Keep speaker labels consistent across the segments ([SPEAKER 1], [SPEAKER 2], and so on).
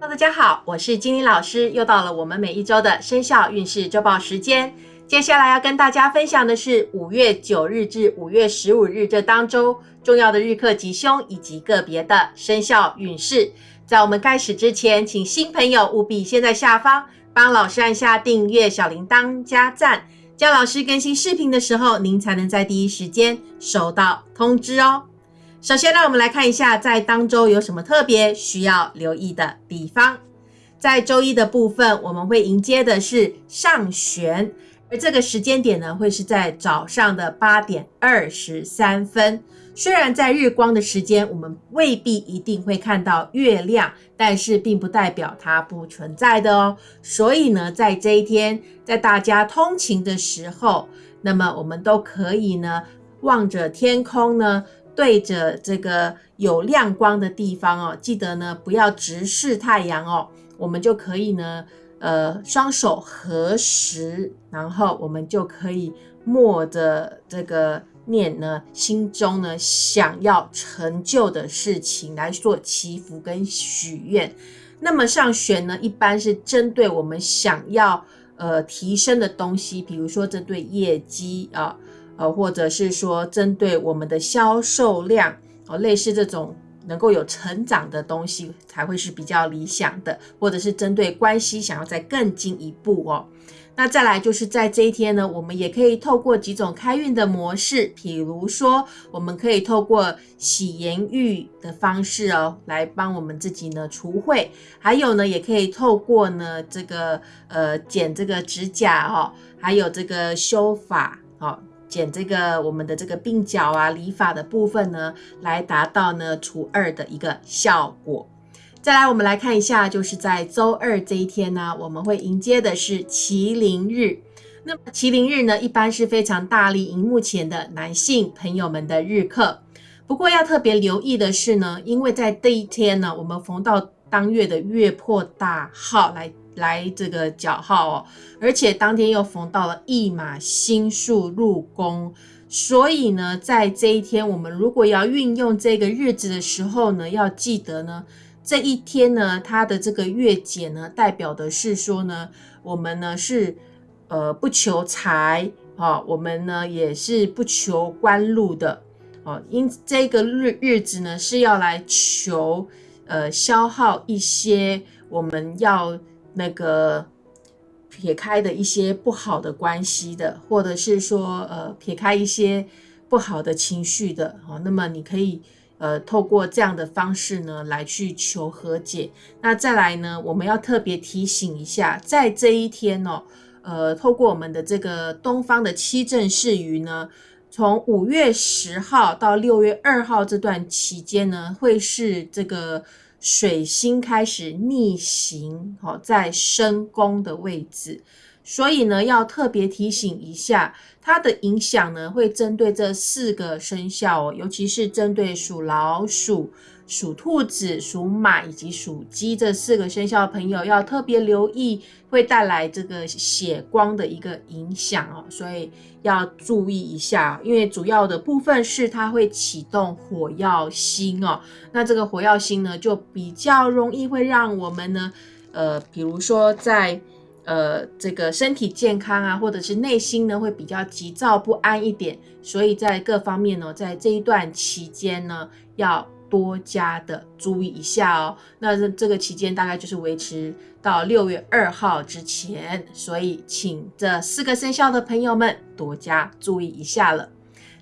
[SPEAKER 1] 大家好，我是金玲老师，又到了我们每一周的生肖运势周报时间。接下来要跟大家分享的是五月九日至五月十五日这当周重要的日课吉凶以及个别的生肖运势。在我们开始之前，请新朋友务必先在下方帮老师按下订阅、小铃铛、加赞，这样老师更新视频的时候，您才能在第一时间收到通知哦。首先，让我们来看一下在当周有什么特别需要留意的地方。在周一的部分，我们会迎接的是上旋。而这个时间点呢，会是在早上的八点二十三分。虽然在日光的时间，我们未必一定会看到月亮，但是并不代表它不存在的哦。所以呢，在这一天，在大家通勤的时候，那么我们都可以呢，望着天空呢，对着这个有亮光的地方哦，记得呢，不要直视太阳哦，我们就可以呢。呃，双手合十，然后我们就可以默着这个念呢，心中呢想要成就的事情来做祈福跟许愿。那么上旋呢，一般是针对我们想要呃提升的东西，比如说针对业绩啊，呃或者是说针对我们的销售量哦，类似这种。能够有成长的东西才会是比较理想的，或者是针对关系想要再更进一步哦。那再来就是在这一天呢，我们也可以透过几种开运的模式，比如说我们可以透过洗颜浴的方式哦，来帮我们自己呢除秽；还有呢，也可以透过呢这个呃剪这个指甲哦，还有这个修法哦。剪这个我们的这个鬓角啊，理发的部分呢，来达到呢除二的一个效果。再来，我们来看一下，就是在周二这一天呢，我们会迎接的是麒麟日。那么麒麟日呢，一般是非常大力荧幕前的男性朋友们的日课。不过要特别留意的是呢，因为在这一天呢，我们逢到当月的月破大号来。来这个角号哦，而且当天又逢到了一马星数入宫，所以呢，在这一天，我们如果要运用这个日子的时候呢，要记得呢，这一天呢，它的这个月解呢，代表的是说呢，我们呢是呃不求财啊，我们呢也是不求官禄的哦，因这个日日子呢是要来求呃消耗一些我们要。那个撇开的一些不好的关系的，或者是说呃撇开一些不好的情绪的，哦，那么你可以呃透过这样的方式呢来去求和解。那再来呢，我们要特别提醒一下，在这一天哦，呃，透过我们的这个东方的七正四余呢，从五月十号到六月二号这段期间呢，会是这个。水星开始逆行，哦，在申宫的位置，所以呢，要特别提醒一下，它的影响呢，会针对这四个生肖哦，尤其是针对属老鼠。属兔子、属马以及属鸡这四个生肖的朋友要特别留意，会带来这个血光的一个影响哦，所以要注意一下。因为主要的部分是它会启动火药星哦，那这个火药星呢，就比较容易会让我们呢，呃，比如说在呃这个身体健康啊，或者是内心呢，会比较急躁不安一点。所以在各方面呢，在这一段期间呢，要。多加的注意一下哦。那这这个期间大概就是维持到六月二号之前，所以请这四个生肖的朋友们多加注意一下了。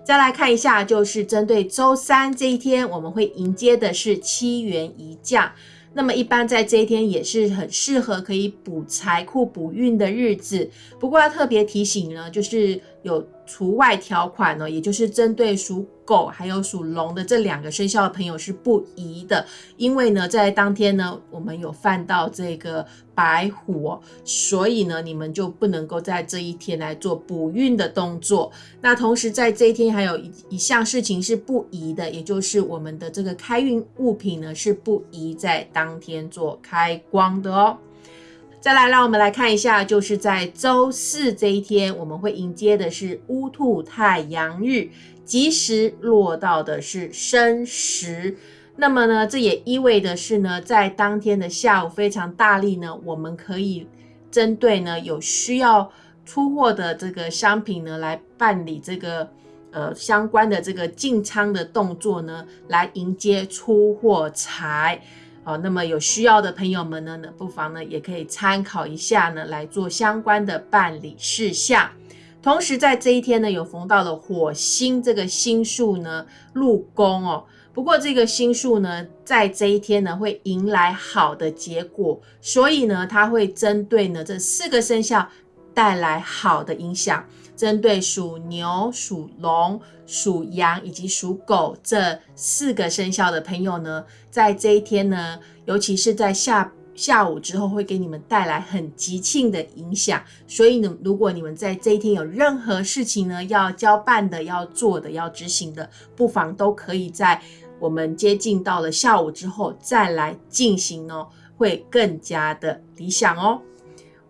[SPEAKER 1] 再来看一下，就是针对周三这一天，我们会迎接的是七元一将。那么一般在这一天也是很适合可以补财库、补运的日子。不过要特别提醒呢，就是有除外条款呢，也就是针对属狗还有属龙的这两个生肖的朋友是不宜的，因为呢在当天呢我们有犯到这个白虎，所以呢你们就不能够在这一天来做补运的动作。那同时在这一天还有一一项事情是不宜的，也就是我们的这个开运物品呢是不宜在当。天做开光的哦，再来让我们来看一下，就是在周四这一天，我们会迎接的是乌兔太阳日，吉时落到的是申时。那么呢，这也意味的是呢，在当天的下午非常大力呢，我们可以针对呢有需要出货的这个商品呢，来办理这个呃相关的这个进仓的动作呢，来迎接出货财。好，那么有需要的朋友们呢，呢不妨呢也可以参考一下呢，来做相关的办理事项。同时在这一天呢，有逢到了火星这个星数呢入宫哦。不过这个星数呢，在这一天呢，会迎来好的结果，所以呢，它会针对呢这四个生肖带来好的影响。针对属牛、属龙、属羊以及属狗这四个生肖的朋友呢，在这一天呢，尤其是在下下午之后，会给你们带来很吉庆的影响。所以呢，如果你们在这一天有任何事情呢，要交办的、要做的、要执行的，不妨都可以在。我们接近到了下午之后再来进行哦，会更加的理想哦。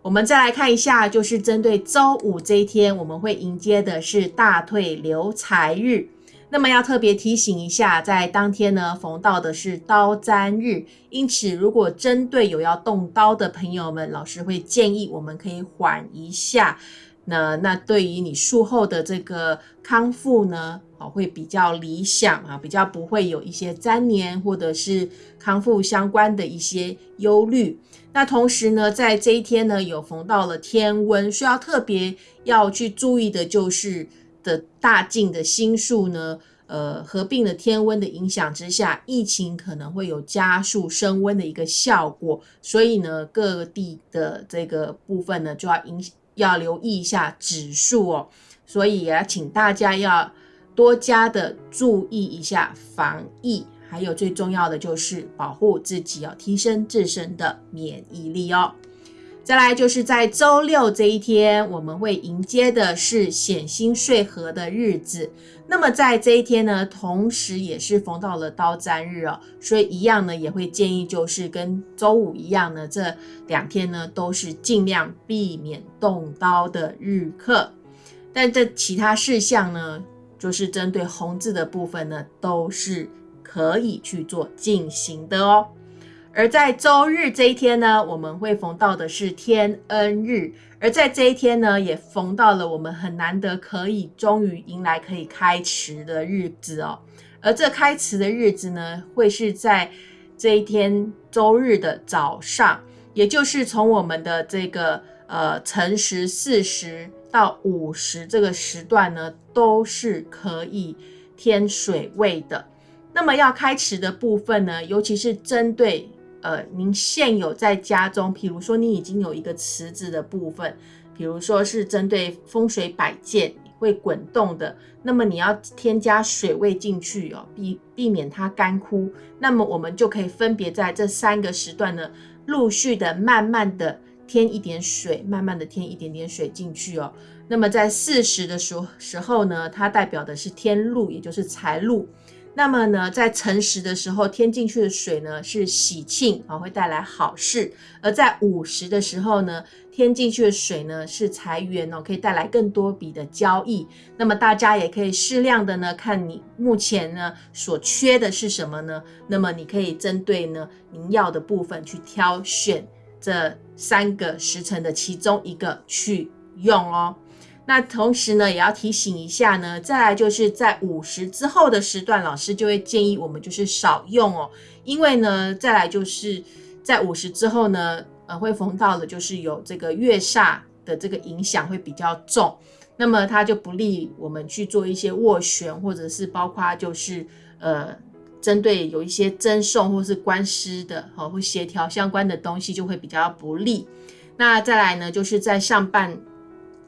[SPEAKER 1] 我们再来看一下，就是针对周五这一天，我们会迎接的是大退流财日。那么要特别提醒一下，在当天呢，逢到的是刀砧日，因此如果针对有要动刀的朋友们，老师会建议我们可以缓一下。那那对于你术后的这个康复呢？哦，会比较理想啊，比较不会有一些粘连或者是康复相关的一些忧虑。那同时呢，在这一天呢，有逢到了天温，需要特别要去注意的就是的大进的星数呢，呃，合并了天温的影响之下，疫情可能会有加速升温的一个效果。所以呢，各地的这个部分呢，就要影要留意一下指数哦。所以也要请大家要。多加的注意一下防疫，还有最重要的就是保护自己哦，提升自身的免疫力哦。再来就是在周六这一天，我们会迎接的是显星岁合的日子。那么在这一天呢，同时也是逢到了刀砧日哦，所以一样呢，也会建议就是跟周五一样呢，这两天呢都是尽量避免动刀的日课。但这其他事项呢？就是针对红字的部分呢，都是可以去做进行的哦。而在周日这一天呢，我们会逢到的是天恩日，而在这一天呢，也逢到了我们很难得可以终于迎来可以开池的日子哦。而这开池的日子呢，会是在这一天周日的早上，也就是从我们的这个呃辰时巳时。到午时这个时段呢，都是可以添水位的。那么要开池的部分呢，尤其是针对呃您现有在家中，比如说你已经有一个池子的部分，比如说是针对风水摆件会滚动的，那么你要添加水位进去哦，避避免它干枯。那么我们就可以分别在这三个时段呢，陆续的慢慢的。添一点水，慢慢的添一点点水进去哦。那么在巳时的时时候呢，它代表的是天禄，也就是财禄。那么呢，在辰时的时候添进去的水呢是喜庆啊，会带来好事。而在午时的时候呢，添进去的水呢是财源哦，可以带来更多笔的交易。那么大家也可以适量的呢，看你目前呢所缺的是什么呢？那么你可以针对呢您要的部分去挑选。这三个时辰的其中一个去用哦。那同时呢，也要提醒一下呢，再来就是在午时之后的时段，老师就会建议我们就是少用哦，因为呢，再来就是在午时之后呢，呃，会逢到的就是有这个月煞的这个影响会比较重，那么它就不利我们去做一些斡旋，或者是包括就是呃。针对有一些赠送或是官司的，哈，或协调相关的东西就会比较不利。那再来呢，就是在上半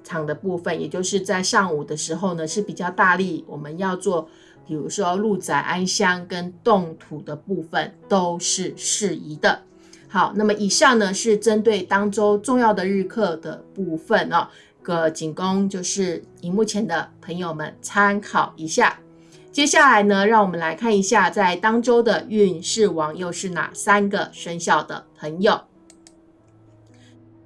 [SPEAKER 1] 场的部分，也就是在上午的时候呢，是比较大力，我们要做，比如说入宅安乡跟动土的部分都是适宜的。好，那么以上呢是针对当周重要的日课的部分哦，个仅供就是荧幕前的朋友们参考一下。接下来呢，让我们来看一下，在当周的运势王又是哪三个生肖的朋友。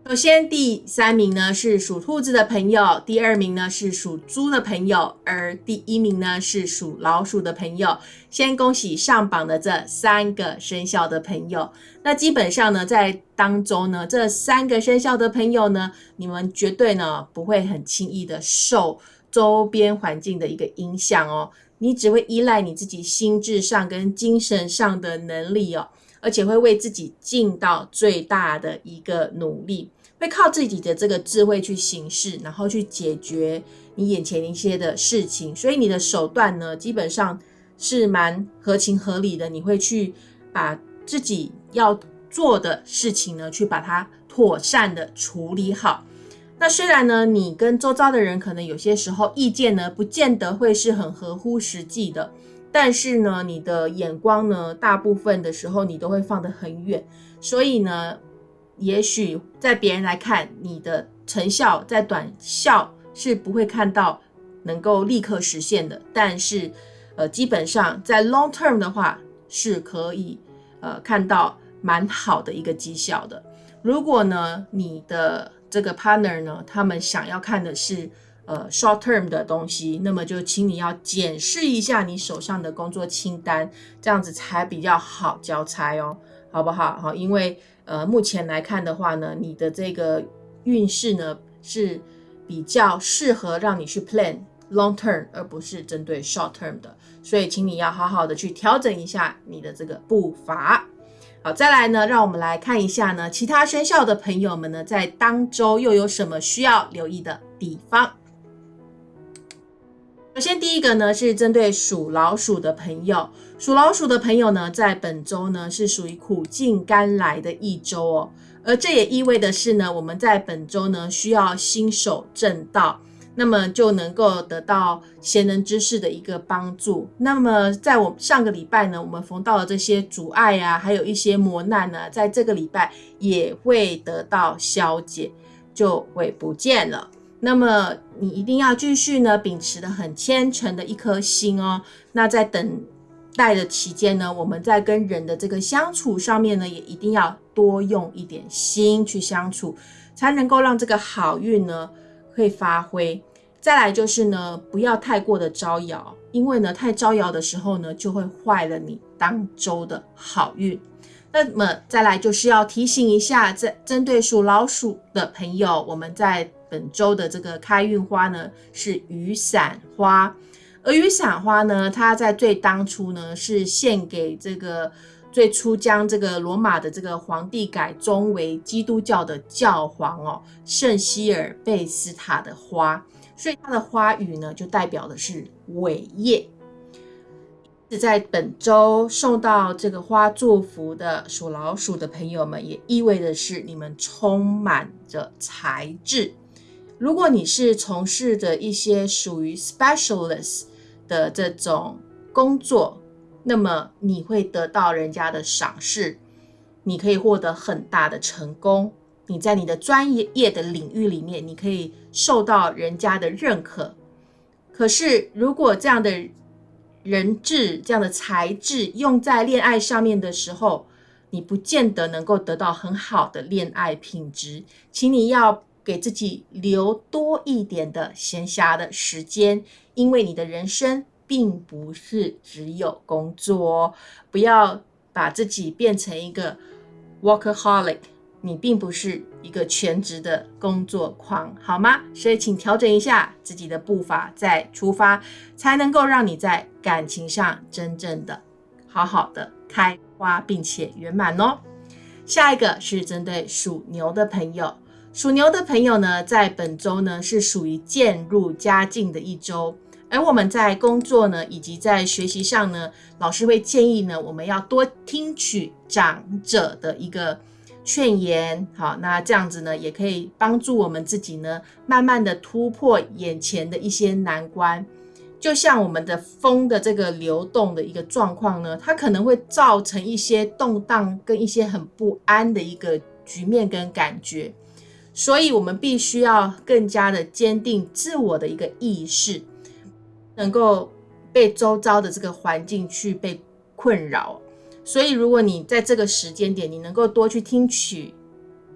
[SPEAKER 1] 首先，第三名呢是属兔子的朋友，第二名呢是属猪的朋友，而第一名呢是属老鼠的朋友。先恭喜上榜的这三个生肖的朋友。那基本上呢，在当中呢，这三个生肖的朋友呢，你们绝对呢不会很轻易的受周边环境的一个影响哦。你只会依赖你自己心智上跟精神上的能力哦，而且会为自己尽到最大的一个努力。会靠自己的这个智慧去行事，然后去解决你眼前一些的事情，所以你的手段呢，基本上是蛮合情合理的。你会去把自己要做的事情呢，去把它妥善的处理好。那虽然呢，你跟周遭的人可能有些时候意见呢，不见得会是很合乎实际的，但是呢，你的眼光呢，大部分的时候你都会放得很远，所以呢。也许在别人来看，你的成效在短效是不会看到能够立刻实现的，但是呃，基本上在 long term 的话是可以呃看到蛮好的一个绩效的。如果呢，你的这个 partner 呢，他们想要看的是呃 short term 的东西，那么就请你要检视一下你手上的工作清单，这样子才比较好交差哦，好不好？好，因为。呃，目前来看的话呢，你的这个运势呢是比较适合让你去 plan long term，而不是针对 short term 的，所以请你要好好的去调整一下你的这个步伐。好，再来呢，让我们来看一下呢，其他生肖的朋友们呢，在当周又有什么需要留意的地方。首先，第一个呢是针对属老鼠的朋友，属老鼠的朋友呢，在本周呢是属于苦尽甘来的一周哦，而这也意味的是呢，我们在本周呢需要新手正道，那么就能够得到贤人之士的一个帮助。那么在我上个礼拜呢，我们逢到了这些阻碍啊，还有一些磨难呢，在这个礼拜也会得到消解，就会不见了。那么你一定要继续呢，秉持的很虔诚的一颗心哦。那在等待的期间呢，我们在跟人的这个相处上面呢，也一定要多用一点心去相处，才能够让这个好运呢会发挥。再来就是呢，不要太过的招摇，因为呢太招摇的时候呢，就会坏了你当周的好运。那么再来就是要提醒一下，在针对属老鼠的朋友，我们在。本周的这个开运花呢是雨伞花，而雨伞花呢，它在最当初呢是献给这个最初将这个罗马的这个皇帝改宗为基督教的教皇哦，圣希尔贝斯塔的花，所以它的花语呢就代表的是伟业。是在本周送到这个花祝福的属老鼠的朋友们，也意味的是你们充满着才智。如果你是从事的一些属于 specialist 的这种工作，那么你会得到人家的赏识，你可以获得很大的成功。你在你的专业业的领域里面，你可以受到人家的认可。可是，如果这样的人质、这样的才智用在恋爱上面的时候，你不见得能够得到很好的恋爱品质。请你要。给自己留多一点的闲暇的时间，因为你的人生并不是只有工作，不要把自己变成一个 workaholic，你并不是一个全职的工作狂，好吗？所以请调整一下自己的步伐再出发，才能够让你在感情上真正的好好的开花，并且圆满哦。下一个是针对属牛的朋友。属牛的朋友呢，在本周呢是属于渐入佳境的一周，而我们在工作呢以及在学习上呢，老师会建议呢，我们要多听取长者的一个劝言，好，那这样子呢，也可以帮助我们自己呢，慢慢的突破眼前的一些难关。就像我们的风的这个流动的一个状况呢，它可能会造成一些动荡跟一些很不安的一个局面跟感觉。所以，我们必须要更加的坚定自我的一个意识，能够被周遭的这个环境去被困扰。所以，如果你在这个时间点，你能够多去听取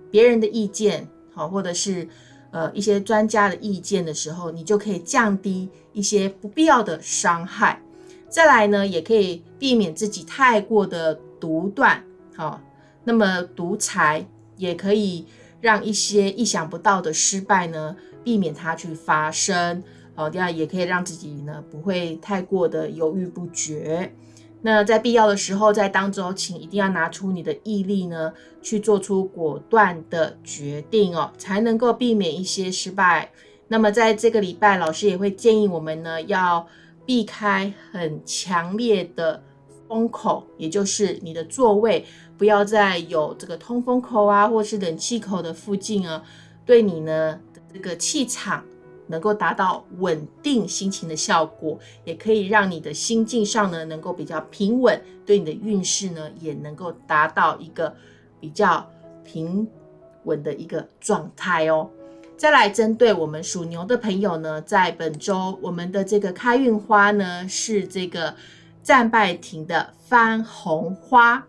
[SPEAKER 1] 别人的意见，好，或者是呃一些专家的意见的时候，你就可以降低一些不必要的伤害。再来呢，也可以避免自己太过的独断，好，那么独裁也可以让一些意想不到的失败呢，避免它去发生。好，第二也可以让自己呢不会太过的犹豫不决。那在必要的时候，在当中，请一定要拿出你的毅力呢，去做出果断的决定哦，才能够避免一些失败。那么在这个礼拜，老师也会建议我们呢，要避开很强烈的风口，也就是你的座位不要在有这个通风口啊，或是冷气口的附近啊，对你呢这个气场。能够达到稳定心情的效果，也可以让你的心境上呢能够比较平稳，对你的运势呢也能够达到一个比较平稳的一个状态哦。再来针对我们属牛的朋友呢，在本周我们的这个开运花呢是这个战败亭的番红花，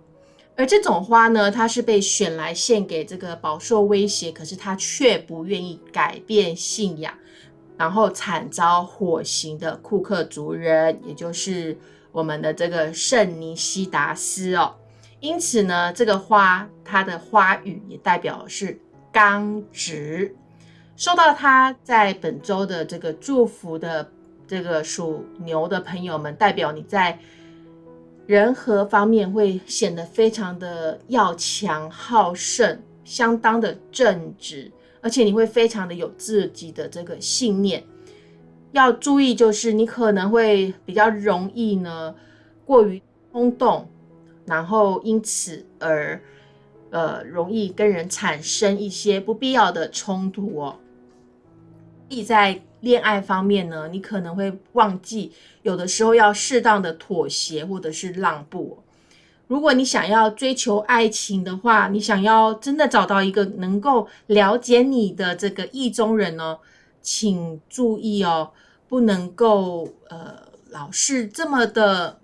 [SPEAKER 1] 而这种花呢，它是被选来献给这个饱受威胁，可是他却不愿意改变信仰。然后惨遭火刑的库克族人，也就是我们的这个圣尼西达斯哦。因此呢，这个花它的花语也代表是刚直。收到它在本周的这个祝福的这个属牛的朋友们，代表你在人和方面会显得非常的要强好胜，相当的正直。而且你会非常的有自己的这个信念，要注意就是你可能会比较容易呢过于冲动，然后因此而呃容易跟人产生一些不必要的冲突哦。意在恋爱方面呢，你可能会忘记有的时候要适当的妥协或者是让步。如果你想要追求爱情的话，你想要真的找到一个能够了解你的这个意中人呢，请注意哦，不能够呃老是这么的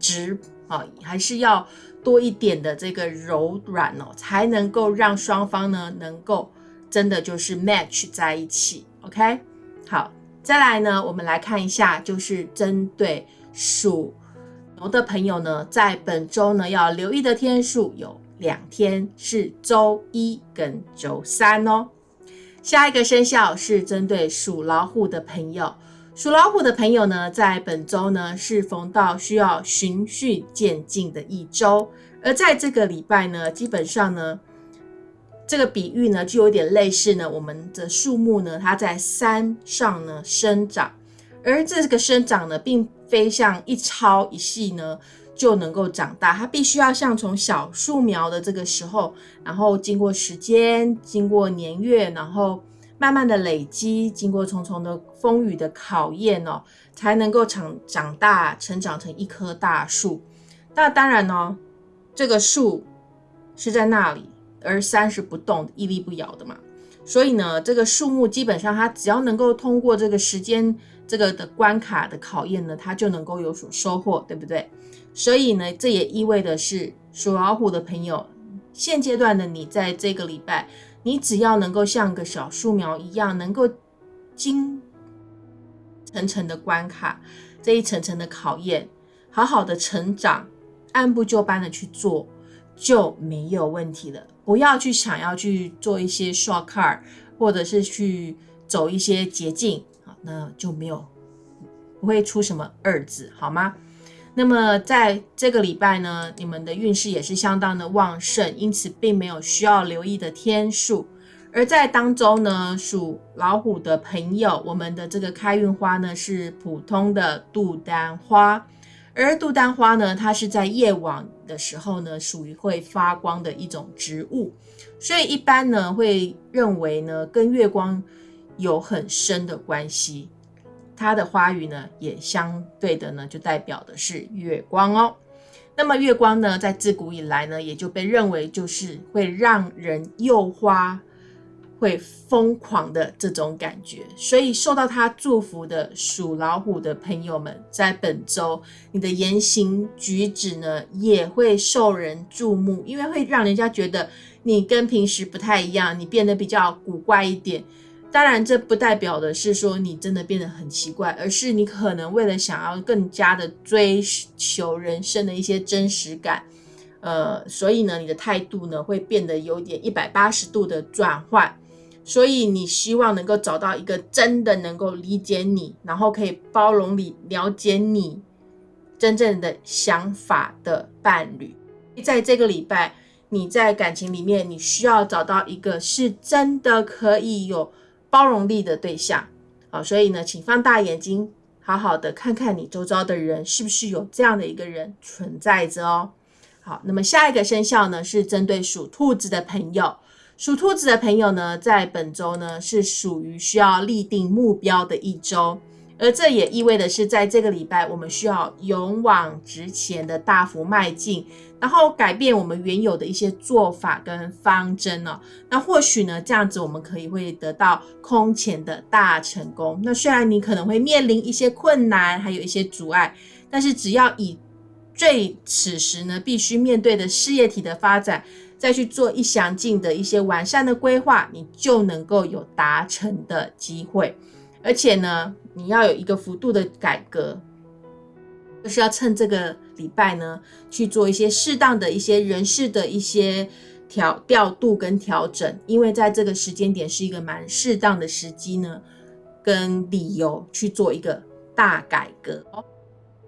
[SPEAKER 1] 直啊，还是要多一点的这个柔软哦，才能够让双方呢能够真的就是 match 在一起。OK，好，再来呢，我们来看一下，就是针对属。牛的朋友呢，在本周呢要留意的天数有两天，是周一跟周三哦。下一个生肖是针对属老虎的朋友，属老虎的朋友呢，在本周呢是逢到需要循序渐进的一周，而在这个礼拜呢，基本上呢，这个比喻呢就有点类似呢，我们的树木呢，它在山上呢生长，而这个生长呢，并非像一抄一细呢就能够长大，它必须要像从小树苗的这个时候，然后经过时间，经过年月，然后慢慢的累积，经过重重的风雨的考验哦，才能够长长大，成长成一棵大树。那当然呢，这个树是在那里，而山是不动、屹立不摇的嘛。所以呢，这个树木基本上它只要能够通过这个时间。这个的关卡的考验呢，它就能够有所收获，对不对？所以呢，这也意味的是属老虎的朋友，现阶段的你在这个礼拜，你只要能够像个小树苗一样，能够经层层的关卡，这一层层的考验，好好的成长，按部就班的去做，就没有问题了。不要去想要去做一些 shortcut，或者是去走一些捷径。那就没有不会出什么二字，好吗？那么在这个礼拜呢，你们的运势也是相当的旺盛，因此并没有需要留意的天数。而在当中呢，属老虎的朋友，我们的这个开运花呢是普通的杜丹花，而杜丹花呢，它是在夜晚的时候呢，属于会发光的一种植物，所以一般呢会认为呢，跟月光。有很深的关系，它的花语呢，也相对的呢，就代表的是月光哦。那么月光呢，在自古以来呢，也就被认为就是会让人诱花，会疯狂的这种感觉，所以受到他祝福的属老虎的朋友们，在本周你的言行举止呢，也会受人注目，因为会让人家觉得你跟平时不太一样，你变得比较古怪一点。当然，这不代表的是说你真的变得很奇怪，而是你可能为了想要更加的追求人生的一些真实感，呃，所以呢，你的态度呢会变得有点一百八十度的转换。所以你希望能够找到一个真的能够理解你，然后可以包容你、了解你真正的想法的伴侣。在这个礼拜，你在感情里面，你需要找到一个是真的可以有包容力的对象啊。所以呢，请放大眼睛，好好的看看你周遭的人是不是有这样的一个人存在着哦。好，那么下一个生肖呢，是针对属兔子的朋友。属兔子的朋友呢，在本周呢是属于需要立定目标的一周，而这也意味的是，在这个礼拜，我们需要勇往直前的大幅迈进，然后改变我们原有的一些做法跟方针哦。那或许呢，这样子我们可以会得到空前的大成功。那虽然你可能会面临一些困难，还有一些阻碍，但是只要以最此时呢必须面对的事业体的发展。再去做一详尽的一些完善的规划，你就能够有达成的机会。而且呢，你要有一个幅度的改革，就是要趁这个礼拜呢去做一些适当的一些人事的一些调调度跟调整，因为在这个时间点是一个蛮适当的时机呢，跟理由去做一个大改革。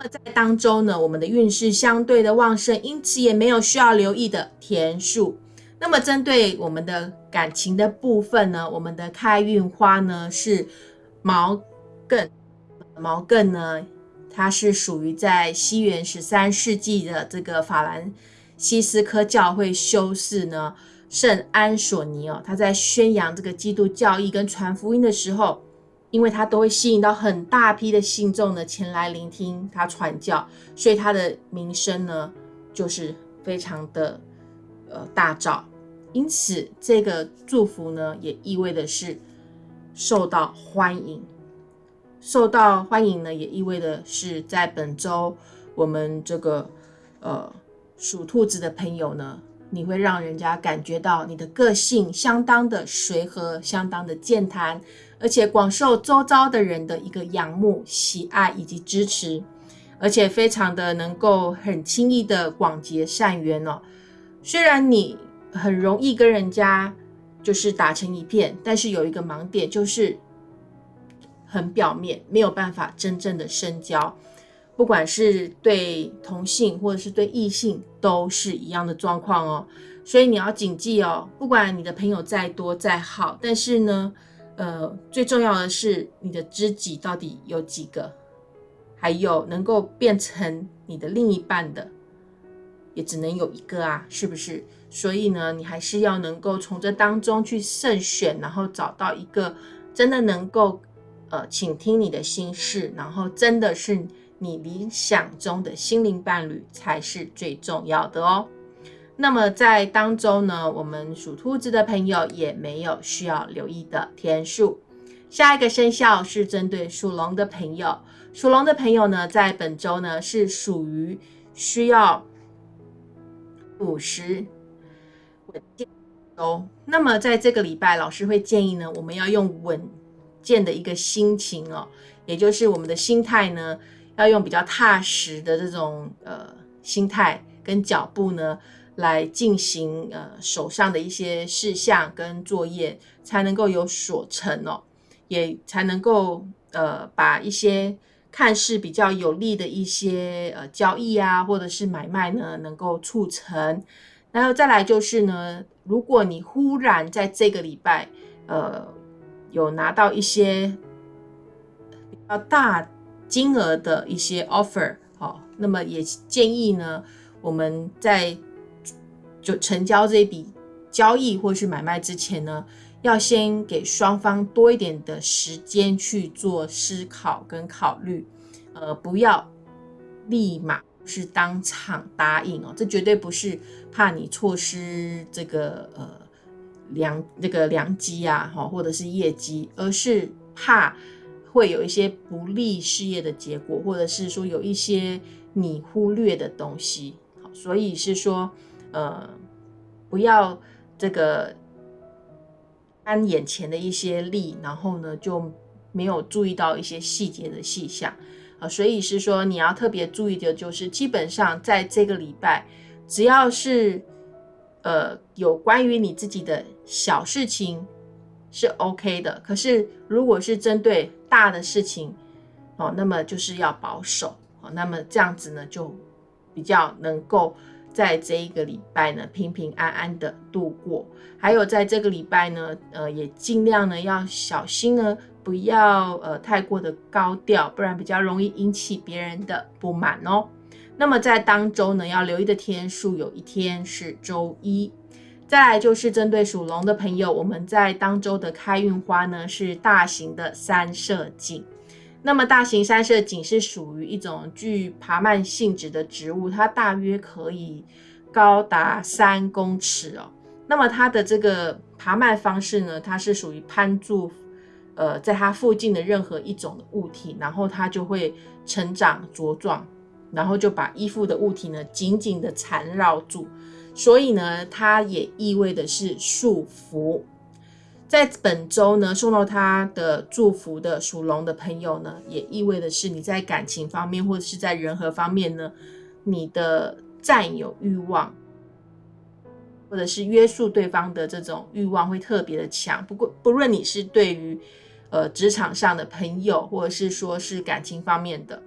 [SPEAKER 1] 在当中呢，我们的运势相对的旺盛，因此也没有需要留意的田数。那么针对我们的感情的部分呢，我们的开运花呢是毛茛。毛茛呢，它是属于在西元十三世纪的这个法兰西斯科教会修士呢圣安索尼哦，他在宣扬这个基督教义跟传福音的时候。因为他都会吸引到很大批的信众呢前来聆听他传教，所以他的名声呢就是非常的呃大噪。因此，这个祝福呢也意味的是受到欢迎。受到欢迎呢，也意味的是在本周我们这个呃属兔子的朋友呢，你会让人家感觉到你的个性相当的随和，相当的健谈。而且广受周遭的人的一个仰慕、喜爱以及支持，而且非常的能够很轻易的广结善缘哦。虽然你很容易跟人家就是打成一片，但是有一个盲点就是很表面，没有办法真正的深交。不管是对同性或者是对异性，都是一样的状况哦。所以你要谨记哦，不管你的朋友再多再好，但是呢。呃，最重要的是你的知己到底有几个？还有能够变成你的另一半的，也只能有一个啊，是不是？所以呢，你还是要能够从这当中去慎选，然后找到一个真的能够呃倾听你的心事，然后真的是你理想中的心灵伴侣，才是最重要的哦。那么在当中呢，我们属兔子的朋友也没有需要留意的天数。下一个生肖是针对属龙的朋友，属龙的朋友呢，在本周呢是属于需要五十稳健哦。那么在这个礼拜，老师会建议呢，我们要用稳健的一个心情哦，也就是我们的心态呢，要用比较踏实的这种呃心态跟脚步呢。来进行呃手上的一些事项跟作业，才能够有所成哦，也才能够呃把一些看似比较有利的一些呃交易啊，或者是买卖呢，能够促成。然后再来就是呢，如果你忽然在这个礼拜呃有拿到一些比较大金额的一些 offer，好，那么也建议呢，我们在就成交这一笔交易或是买卖之前呢，要先给双方多一点的时间去做思考跟考虑，呃，不要立马是当场答应哦，这绝对不是怕你错失这个呃良那个良机啊，哈，或者是业绩，而是怕会有一些不利事业的结果，或者是说有一些你忽略的东西，所以是说，呃，不要这个看眼前的一些利，然后呢就没有注意到一些细节的细项，啊，所以是说你要特别注意的就是，基本上在这个礼拜，只要是。呃，有关于你自己的小事情是 OK 的，可是如果是针对大的事情哦，那么就是要保守哦，那么这样子呢，就比较能够在这一个礼拜呢平平安安的度过。还有在这个礼拜呢，呃，也尽量呢要小心呢，不要呃太过的高调，不然比较容易引起别人的不满哦。那么在当周呢，要留意的天数有一天是周一。再来就是针对属龙的朋友，我们在当周的开运花呢是大型的三色堇。那么大型三色堇是属于一种具爬蔓性质的植物，它大约可以高达三公尺哦。那么它的这个爬蔓方式呢，它是属于攀住呃在它附近的任何一种的物体，然后它就会成长茁壮。然后就把依附的物体呢紧紧的缠绕住，所以呢，它也意味的是束缚。在本周呢，送到他的祝福的属龙的朋友呢，也意味的是你在感情方面或者是在人和方面呢，你的占有欲望，或者是约束对方的这种欲望会特别的强。不过，不论你是对于呃职场上的朋友，或者是说是感情方面的。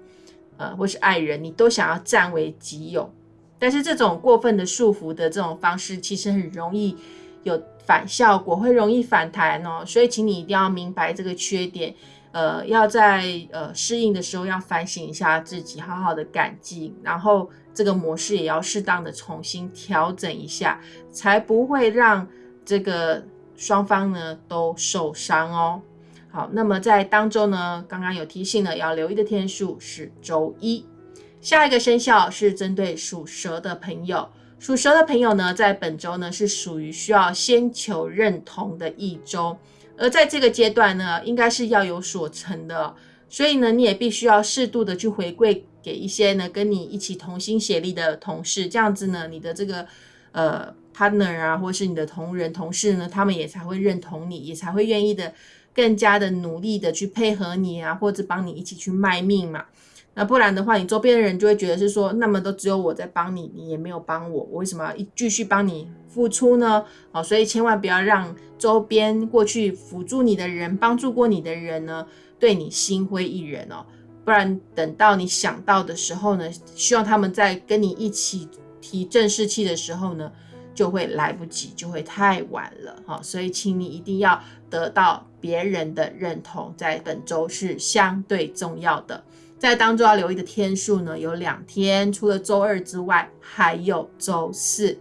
[SPEAKER 1] 呃，或是爱人，你都想要占为己有，但是这种过分的束缚的这种方式，其实很容易有反效果，会容易反弹哦。所以，请你一定要明白这个缺点，呃，要在呃适应的时候要反省一下自己，好好的改进，然后这个模式也要适当的重新调整一下，才不会让这个双方呢都受伤哦。好，那么在当周呢，刚刚有提醒了，要留意的天数是周一。下一个生肖是针对属蛇的朋友，属蛇的朋友呢，在本周呢是属于需要先求认同的一周，而在这个阶段呢，应该是要有所成的，所以呢，你也必须要适度的去回馈给一些呢跟你一起同心协力的同事，这样子呢，你的这个呃 partner 啊，或是你的同仁同事呢，他们也才会认同你，也才会愿意的。更加的努力的去配合你啊，或者帮你一起去卖命嘛。那不然的话，你周边的人就会觉得是说，那么都只有我在帮你，你也没有帮我，我为什么要一继续帮你付出呢？好，所以千万不要让周边过去辅助你的人、帮助过你的人呢，对你心灰意冷哦。不然等到你想到的时候呢，希望他们在跟你一起提正士气的时候呢。就会来不及，就会太晚了好，所以请你一定要得到别人的认同，在本周是相对重要的。在当中要留意的天数呢，有两天，除了周二之外，还有周四。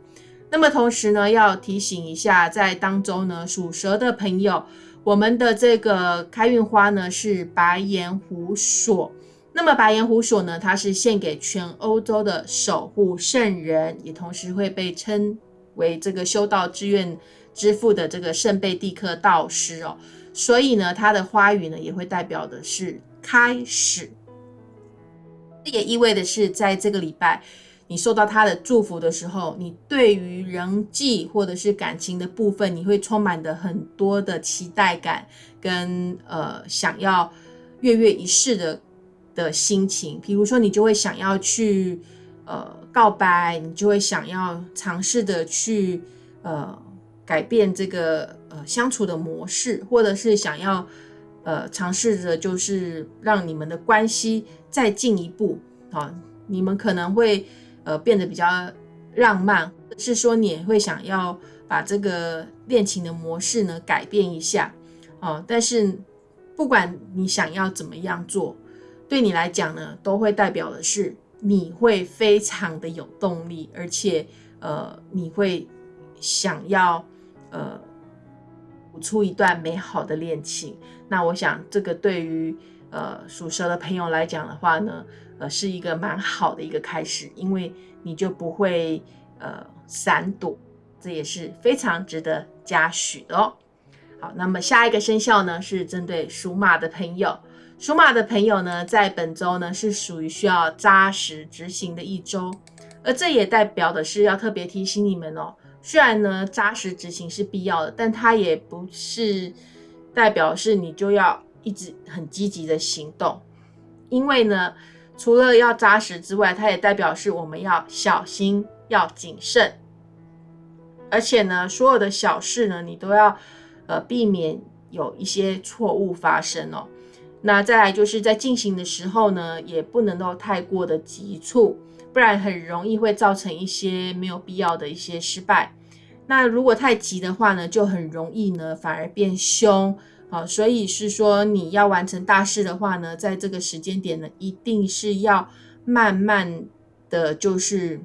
[SPEAKER 1] 那么同时呢，要提醒一下，在当中呢，属蛇的朋友，我们的这个开运花呢是白岩胡索。那么白岩胡索呢，它是献给全欧洲的守护圣人，也同时会被称。为这个修道志愿之父的这个圣贝蒂克道师哦，所以呢，它的花语呢也会代表的是开始，这也意味的是，在这个礼拜你受到他的祝福的时候，你对于人际或者是感情的部分，你会充满的很多的期待感跟呃想要跃跃一试的的心情，比如说你就会想要去呃。告白，你就会想要尝试的去呃改变这个呃相处的模式，或者是想要呃尝试着就是让你们的关系再进一步啊，你们可能会呃变得比较浪漫，是说你也会想要把这个恋情的模式呢改变一下啊，但是不管你想要怎么样做，对你来讲呢，都会代表的是。你会非常的有动力，而且呃，你会想要呃，出一段美好的恋情。那我想，这个对于呃属蛇的朋友来讲的话呢，呃，是一个蛮好的一个开始，因为你就不会呃闪躲。这也是非常值得嘉许的哦。好，那么下一个生肖呢，是针对属马的朋友。属马的朋友呢，在本周呢是属于需要扎实执行的一周，而这也代表的是要特别提醒你们哦。虽然呢扎实执行是必要的，但它也不是代表是你就要一直很积极的行动，因为呢，除了要扎实之外，它也代表是我们要小心、要谨慎，而且呢，所有的小事呢，你都要呃避免有一些错误发生哦。那再来就是在进行的时候呢，也不能够太过的急促，不然很容易会造成一些没有必要的一些失败。那如果太急的话呢，就很容易呢反而变凶啊。所以是说你要完成大事的话呢，在这个时间点呢，一定是要慢慢的就是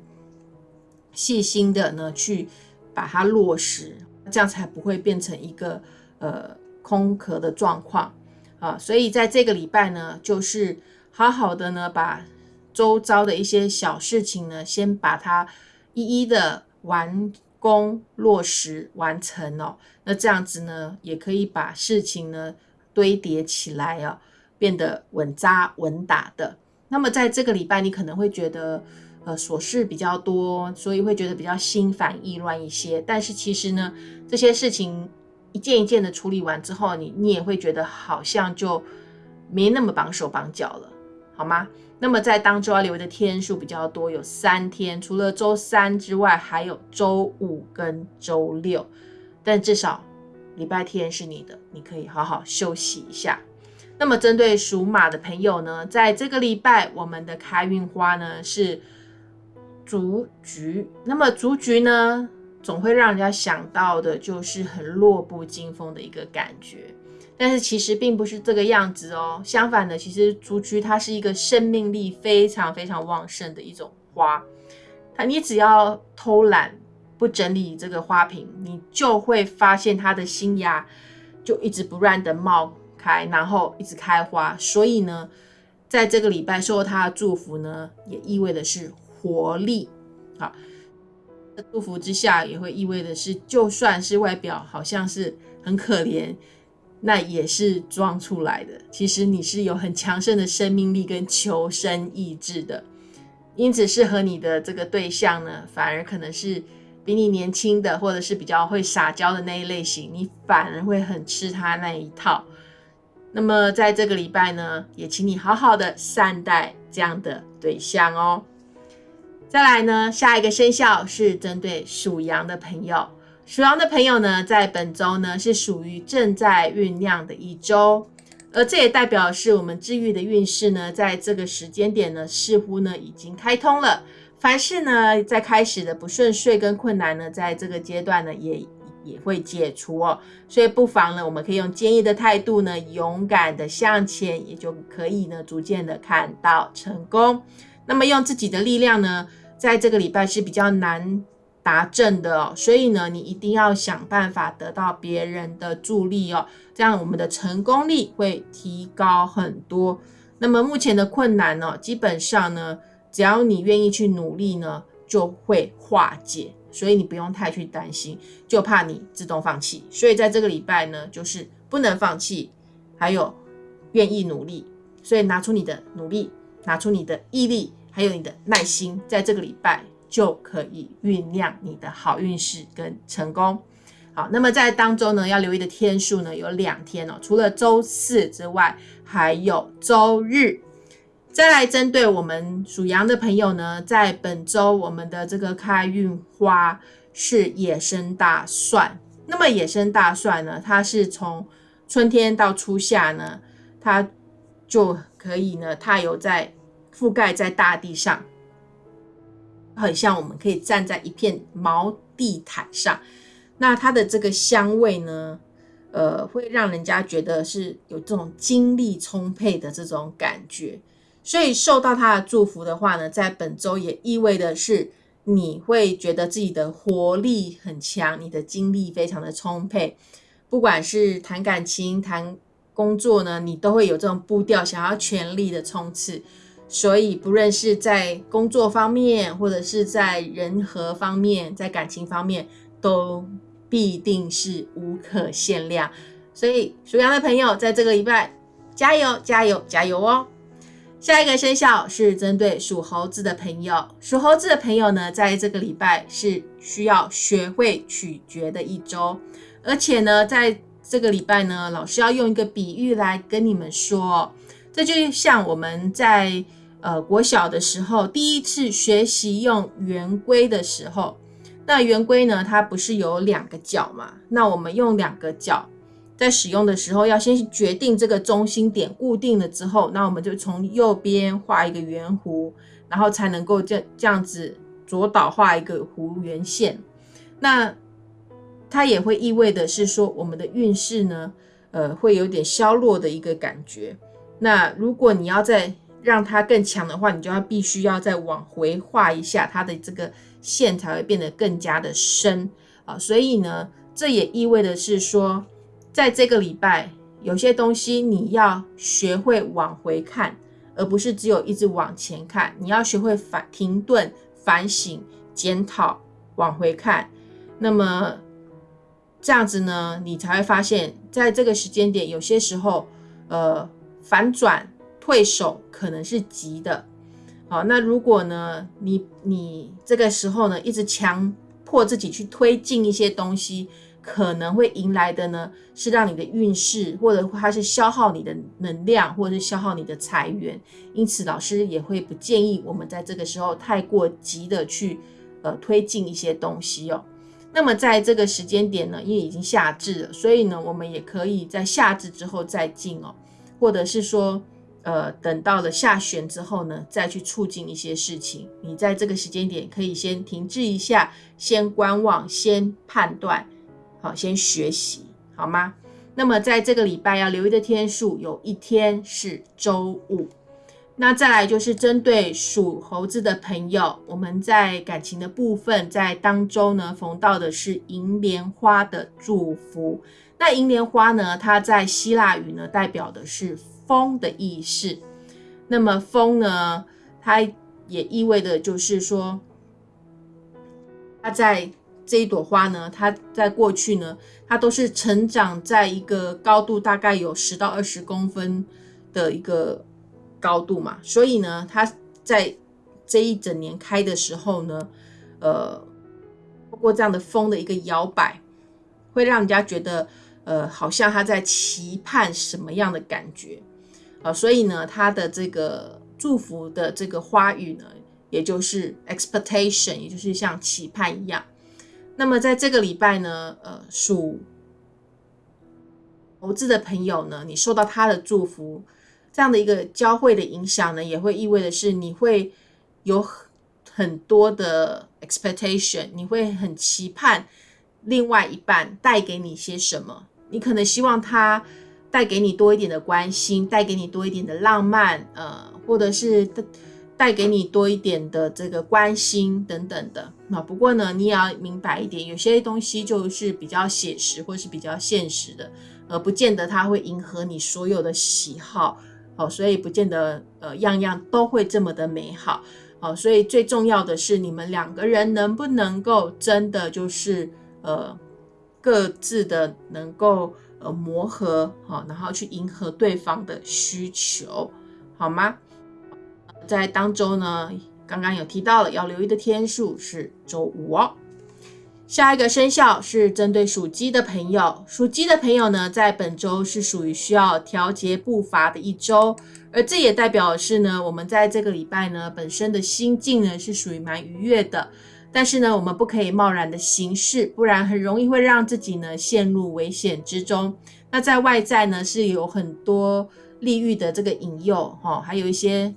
[SPEAKER 1] 细心的呢去把它落实，这样才不会变成一个呃空壳的状况。啊，所以在这个礼拜呢，就是好好的呢，把周遭的一些小事情呢，先把它一一的完工、落实、完成哦。那这样子呢，也可以把事情呢堆叠起来啊，变得稳扎稳打的。那么在这个礼拜，你可能会觉得呃琐事比较多，所以会觉得比较心烦意乱一些。但是其实呢，这些事情。一件一件的处理完之后，你你也会觉得好像就没那么绑手绑脚了，好吗？那么在当周要留的天数比较多，有三天，除了周三之外，还有周五跟周六。但至少礼拜天是你的，你可以好好休息一下。那么针对属马的朋友呢，在这个礼拜，我们的开运花呢是竹菊。那么竹菊呢？总会让人家想到的就是很弱不禁风的一个感觉，但是其实并不是这个样子哦。相反的，其实竹菊它是一个生命力非常非常旺盛的一种花。它你只要偷懒不整理这个花瓶，你就会发现它的新芽就一直不断的冒开，然后一直开花。所以呢，在这个礼拜受它的祝福呢，也意味的是活力。好。祝福之下，也会意味的是，就算是外表好像是很可怜，那也是装出来的。其实你是有很强盛的生命力跟求生意志的，因此适合你的这个对象呢，反而可能是比你年轻的，或者是比较会撒娇的那一类型，你反而会很吃他那一套。那么在这个礼拜呢，也请你好好的善待这样的对象哦。再来呢，下一个生肖是针对属羊的朋友。属羊的朋友呢，在本周呢是属于正在酝酿的一周，而这也代表是我们治愈的运势呢，在这个时间点呢，似乎呢已经开通了。凡事呢，在开始的不顺遂跟困难呢，在这个阶段呢，也也会解除哦。所以不妨呢，我们可以用坚毅的态度呢，勇敢的向前，也就可以呢，逐渐的看到成功。那么用自己的力量呢？在这个礼拜是比较难达阵的哦，所以呢，你一定要想办法得到别人的助力哦，这样我们的成功率会提高很多。那么目前的困难呢，基本上呢，只要你愿意去努力呢，就会化解，所以你不用太去担心，就怕你自动放弃。所以在这个礼拜呢，就是不能放弃，还有愿意努力，所以拿出你的努力，拿出你的毅力。还有你的耐心，在这个礼拜就可以酝酿你的好运势跟成功。好，那么在当中呢，要留意的天数呢有两天哦，除了周四之外，还有周日。再来针对我们属羊的朋友呢，在本周我们的这个开运花是野生大蒜。那么野生大蒜呢，它是从春天到初夏呢，它就可以呢，它有在。覆盖在大地上，很像我们可以站在一片毛地毯上。那它的这个香味呢，呃，会让人家觉得是有这种精力充沛的这种感觉。所以受到它的祝福的话呢，在本周也意味的是你会觉得自己的活力很强，你的精力非常的充沛。不管是谈感情、谈工作呢，你都会有这种步调，想要全力的冲刺。所以，不论是在工作方面，或者是在人和方面，在感情方面，都必定是无可限量。所以属羊的朋友，在这个礼拜加油加油加油哦！下一个生肖是针对属猴子的朋友，属猴子的朋友呢，在这个礼拜是需要学会取决的一周，而且呢，在这个礼拜呢，老师要用一个比喻来跟你们说，这就像我们在呃国小的时候第一次学习用圆规的时候，那圆规呢，它不是有两个角嘛？那我们用两个角。在使用的时候，要先决定这个中心点固定了之后，那我们就从右边画一个圆弧，然后才能够这这样子左倒画一个弧圆线。那它也会意味的是说，我们的运势呢，呃，会有点消弱的一个感觉。那如果你要在让它更强的话，你就要必须要再往回画一下它的这个线，才会变得更加的深啊。所以呢，这也意味的是说。在这个礼拜，有些东西你要学会往回看，而不是只有一直往前看。你要学会反停顿、反省、检讨，往回看。那么这样子呢，你才会发现，在这个时间点，有些时候，呃，反转、退守可能是急的。好，那如果呢，你你这个时候呢，一直强迫自己去推进一些东西。可能会迎来的呢，是让你的运势，或者它是消耗你的能量，或者是消耗你的财源。因此，老师也会不建议我们在这个时候太过急的去呃推进一些东西哦。那么，在这个时间点呢，因为已经夏至了，所以呢，我们也可以在夏至之后再进哦，或者是说，呃，等到了下旬之后呢，再去促进一些事情。你在这个时间点可以先停滞一下，先观望，先判断。好，先学习好吗？那么在这个礼拜要留意的天数，有一天是周五。那再来就是针对属猴子的朋友，我们在感情的部分，在当周呢逢到的是银莲花的祝福。那银莲花呢，它在希腊语呢代表的是风的意识。那么风呢，它也意味着就是说，它在。这一朵花呢，它在过去呢，它都是成长在一个高度大概有十到二十公分的一个高度嘛，所以呢，它在这一整年开的时候呢，呃，通过这样的风的一个摇摆，会让人家觉得，呃，好像它在期盼什么样的感觉啊，所以呢，他的这个祝福的这个花语呢，也就是 expectation，也就是像期盼一样。那么在这个礼拜呢，呃，属猴子的朋友呢，你受到他的祝福，这样的一个交汇的影响呢，也会意味的是你会有很多的 expectation，你会很期盼另外一半带给你些什么，你可能希望他带给你多一点的关心，带给你多一点的浪漫，呃，或者是。带给你多一点的这个关心等等的，那不过呢，你也要明白一点，有些东西就是比较写实或是比较现实的，呃，不见得它会迎合你所有的喜好，哦，所以不见得呃样样都会这么的美好，哦，所以最重要的是你们两个人能不能够真的就是呃各自的能够呃磨合，好，然后去迎合对方的需求，好吗？在当周呢，刚刚有提到了要留意的天数是周五哦。下一个生肖是针对属鸡的朋友，属鸡的朋友呢，在本周是属于需要调节步伐的一周，而这也代表是呢，我们在这个礼拜呢，本身的心境呢是属于蛮愉悦的，但是呢，我们不可以贸然的行事，不然很容易会让自己呢陷入危险之中。那在外在呢是有很多利欲的这个引诱哈，还有一些。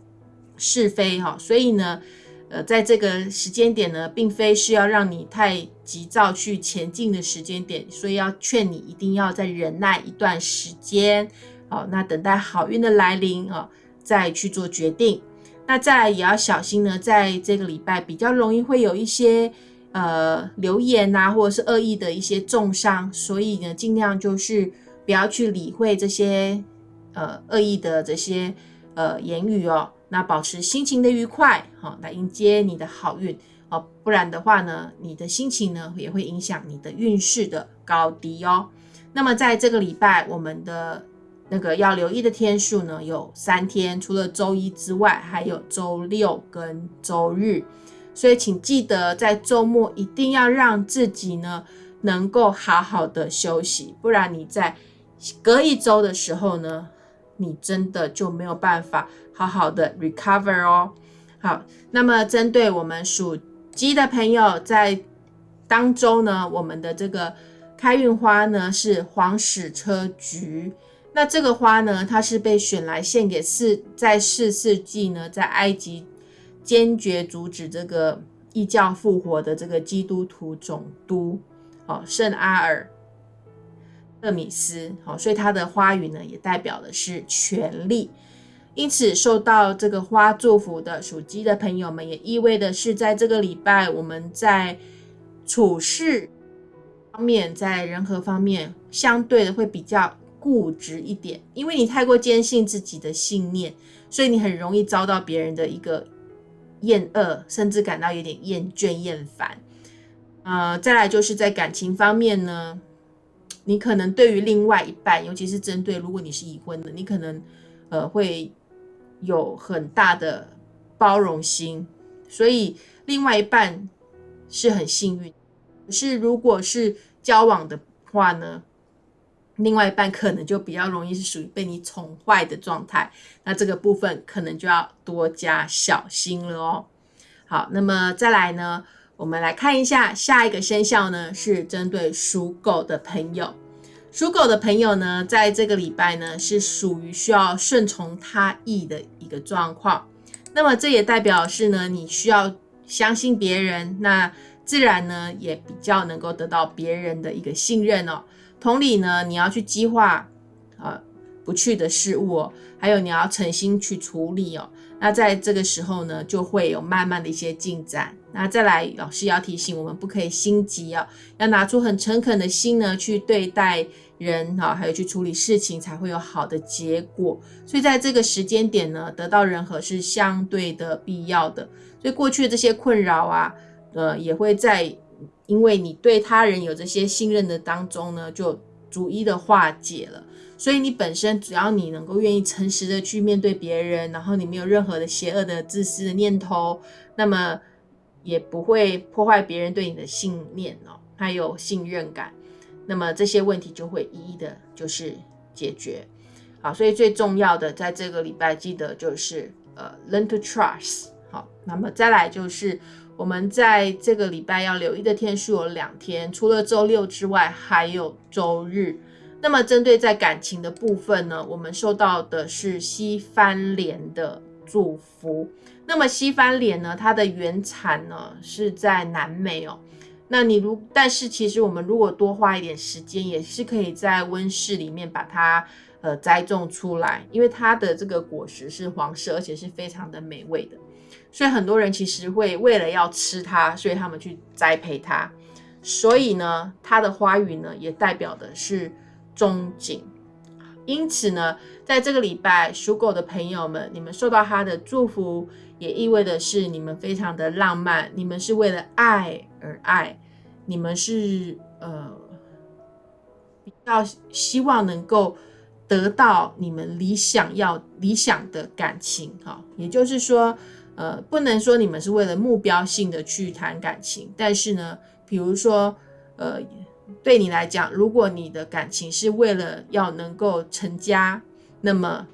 [SPEAKER 1] 是非哈，所以呢，呃，在这个时间点呢，并非是要让你太急躁去前进的时间点，所以要劝你一定要再忍耐一段时间，好，那等待好运的来临啊，再去做决定。那再也要小心呢，在这个礼拜比较容易会有一些呃流言啊，或者是恶意的一些重伤，所以呢，尽量就是不要去理会这些呃恶意的这些呃言语哦。那保持心情的愉快，好，来迎接你的好运哦，不然的话呢，你的心情呢也会影响你的运势的高低哦。那么在这个礼拜，我们的那个要留意的天数呢有三天，除了周一之外，还有周六跟周日。所以请记得在周末一定要让自己呢能够好好的休息，不然你在隔一周的时候呢，你真的就没有办法好好的 recover 哦。好，那么针对我们属鸡的朋友，在当周呢，我们的这个开运花呢是黄矢车菊。那这个花呢，它是被选来献给四在四世纪呢，在埃及坚决阻止这个异教复活的这个基督徒总督，哦，圣阿尔特米斯。哦，所以它的花语呢，也代表的是权力。因此，受到这个花祝福的属鸡的朋友们，也意味的是，在这个礼拜，我们在处事方面，在人和方面，相对的会比较固执一点，因为你太过坚信自己的信念，所以你很容易遭到别人的一个厌恶，甚至感到有点厌倦、厌烦。呃，再来就是在感情方面呢，你可能对于另外一半，尤其是针对如果你是已婚的，你可能呃会。有很大的包容心，所以另外一半是很幸运。是如果是交往的话呢，另外一半可能就比较容易是属于被你宠坏的状态。那这个部分可能就要多加小心了哦。好，那么再来呢，我们来看一下下一个生肖呢，是针对属狗的朋友。属狗的朋友呢，在这个礼拜呢，是属于需要顺从他意的一个状况。那么这也代表是呢，你需要相信别人，那自然呢，也比较能够得到别人的一个信任哦。同理呢，你要去激化啊不去的事物哦，还有你要诚心去处理哦。那在这个时候呢，就会有慢慢的一些进展。那再来，老师要提醒我们，不可以心急哦，要拿出很诚恳的心呢，去对待。人哈，还有去处理事情才会有好的结果，所以在这个时间点呢，得到人和是相对的必要的。所以过去的这些困扰啊，呃，也会在因为你对他人有这些信任的当中呢，就逐一的化解了。所以你本身只要你能够愿意诚实的去面对别人，然后你没有任何的邪恶的自私的念头，那么也不会破坏别人对你的信念哦，还有信任感。那么这些问题就会一一的，就是解决，好，所以最重要的在这个礼拜，记得就是呃，learn to trust，好，那么再来就是我们在这个礼拜要留意的天数有两天，除了周六之外，还有周日。那么针对在感情的部分呢，我们受到的是西番莲的祝福。那么西番莲呢，它的原产呢是在南美哦。那你如，但是其实我们如果多花一点时间，也是可以在温室里面把它呃栽种出来，因为它的这个果实是黄色，而且是非常的美味的。所以很多人其实会为了要吃它，所以他们去栽培它。所以呢，它的花语呢也代表的是憧憬。因此呢，在这个礼拜属狗的朋友们，你们受到它的祝福，也意味的是你们非常的浪漫，你们是为了爱而爱。你们是呃比较希望能够得到你们理想要理想的感情哈，也就是说呃不能说你们是为了目标性的去谈感情，但是呢，比如说呃对你来讲，如果你的感情是为了要能够成家，那么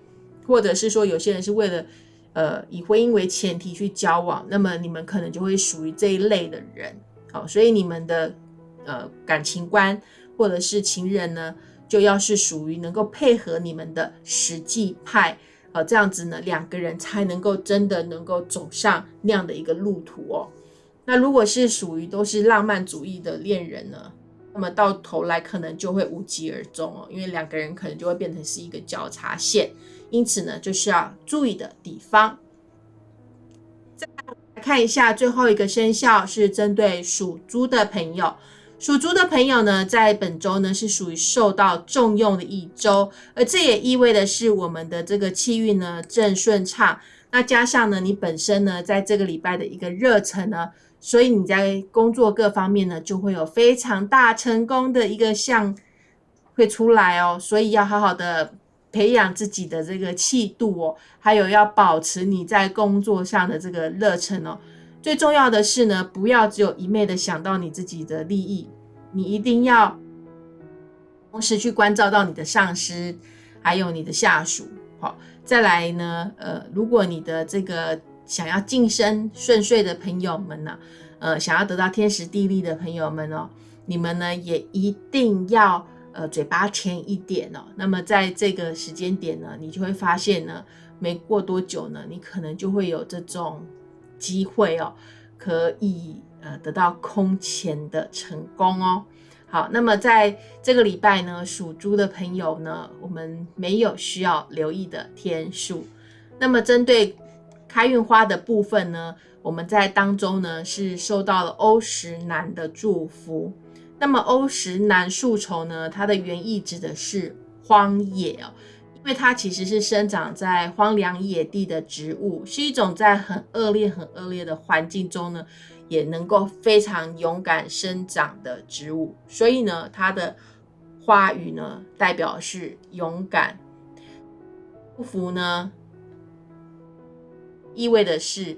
[SPEAKER 1] 或者是说有些人是为了呃以婚姻为前提去交往，那么你们可能就会属于这一类的人。好，所以你们的呃感情观或者是情人呢，就要是属于能够配合你们的实际派，呃，这样子呢，两个人才能够真的能够走上那样的一个路途哦。那如果是属于都是浪漫主义的恋人呢，那么到头来可能就会无疾而终哦，因为两个人可能就会变成是一个交叉线，因此呢，就是要注意的地方。再来看一下最后一个生肖是针对属猪的朋友，属猪的朋友呢，在本周呢是属于受到重用的一周，而这也意味的是我们的这个气运呢正顺畅。那加上呢，你本身呢在这个礼拜的一个热忱呢，所以你在工作各方面呢，就会有非常大成功的一个项会出来哦。所以要好好的培养自己的这个气度哦，还有要保持你在工作上的这个热忱哦。最重要的是呢，不要只有一昧的想到你自己的利益，你一定要同时去关照到你的上司，还有你的下属。好，再来呢，呃，如果你的这个想要晋升顺遂的朋友们呢，呃，想要得到天时地利的朋友们哦，你们呢也一定要呃嘴巴甜一点哦。那么在这个时间点呢，你就会发现呢，没过多久呢，你可能就会有这种。机会哦，可以呃得到空前的成功哦。好，那么在这个礼拜呢，属猪的朋友呢，我们没有需要留意的天数。那么针对开运花的部分呢，我们在当中呢是受到了欧石南的祝福。那么欧石南树丛呢，它的原意指的是荒野哦。因为它其实是生长在荒凉野地的植物，是一种在很恶劣、很恶劣的环境中呢，也能够非常勇敢生长的植物。所以呢，它的花语呢，代表是勇敢。祝福呢，意味的是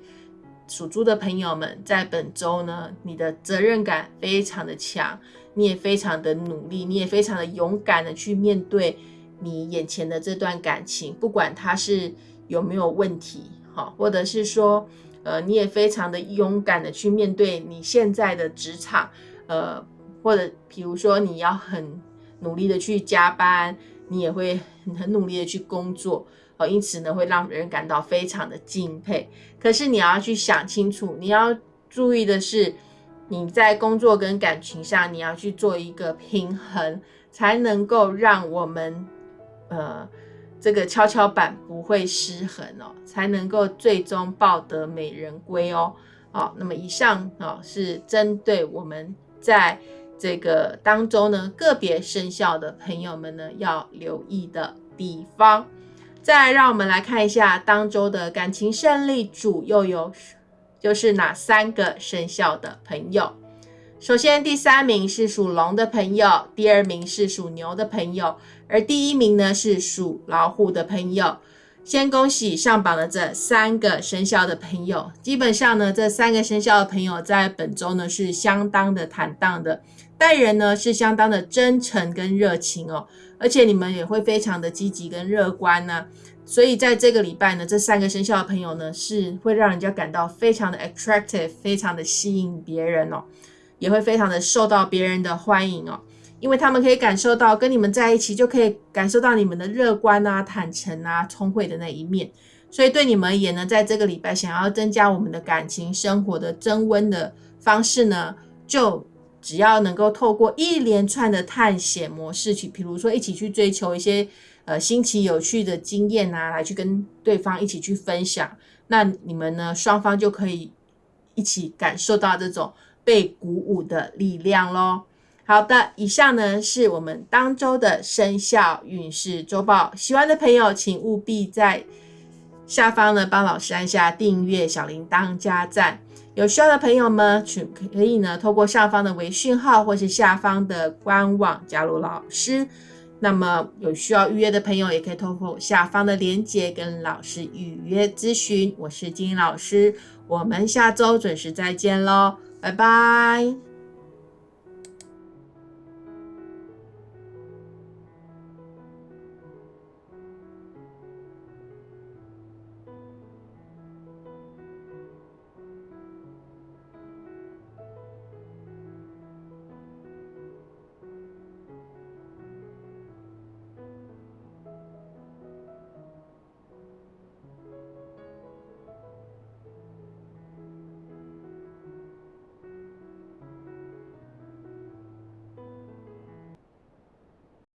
[SPEAKER 1] 属猪的朋友们在本周呢，你的责任感非常的强，你也非常的努力，你也非常的勇敢的去面对。你眼前的这段感情，不管它是有没有问题，哈，或者是说，呃，你也非常的勇敢的去面对你现在的职场，呃，或者比如说你要很努力的去加班，你也会很努力的去工作，哦，因此呢，会让人感到非常的敬佩。可是你要去想清楚，你要注意的是，你在工作跟感情上，你要去做一个平衡，才能够让我们。呃，这个跷跷板不会失衡哦，才能够最终抱得美人归哦。好，那么以上啊是针对我们在这个当中呢个别生肖的朋友们呢要留意的地方。再让我们来看一下当周的感情胜利主又有就是哪三个生肖的朋友。首先，第三名是属龙的朋友，第二名是属牛的朋友。而第一名呢是属老虎的朋友，先恭喜上榜的这三个生肖的朋友。基本上呢，这三个生肖的朋友在本周呢是相当的坦荡的，待人呢是相当的真诚跟热情哦，而且你们也会非常的积极跟乐观呢。所以在这个礼拜呢，这三个生肖的朋友呢是会让人家感到非常的 attractive，非常的吸引别人哦，也会非常的受到别人的欢迎哦。因为他们可以感受到跟你们在一起，就可以感受到你们的乐观啊、坦诚啊、聪慧的那一面。所以对你们而言呢，在这个礼拜想要增加我们的感情生活的增温的方式呢，就只要能够透过一连串的探险模式去，比如说一起去追求一些呃新奇有趣的经验啊，来去跟对方一起去分享，那你们呢双方就可以一起感受到这种被鼓舞的力量喽。好的，以上呢是我们当周的生肖运势周报。喜欢的朋友，请务必在下方呢帮老师按下订阅、小铃铛、加赞。有需要的朋友们，请可以呢透过上方的微讯号或是下方的官网加入老师。那么有需要预约的朋友，也可以透过下方的链接跟老师预约咨询。我是金英老师，我们下周准时再见喽，拜拜。